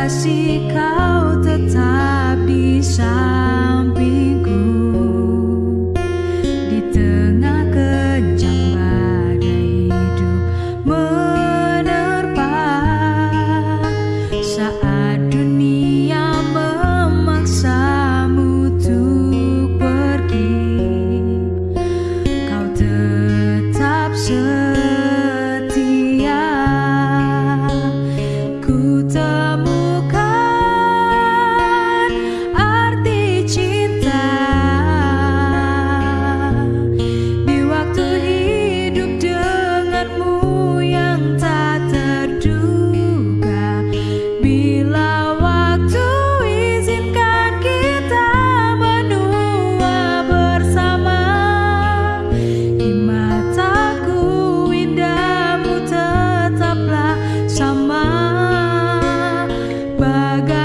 kasih kau tetap bisa. Bagai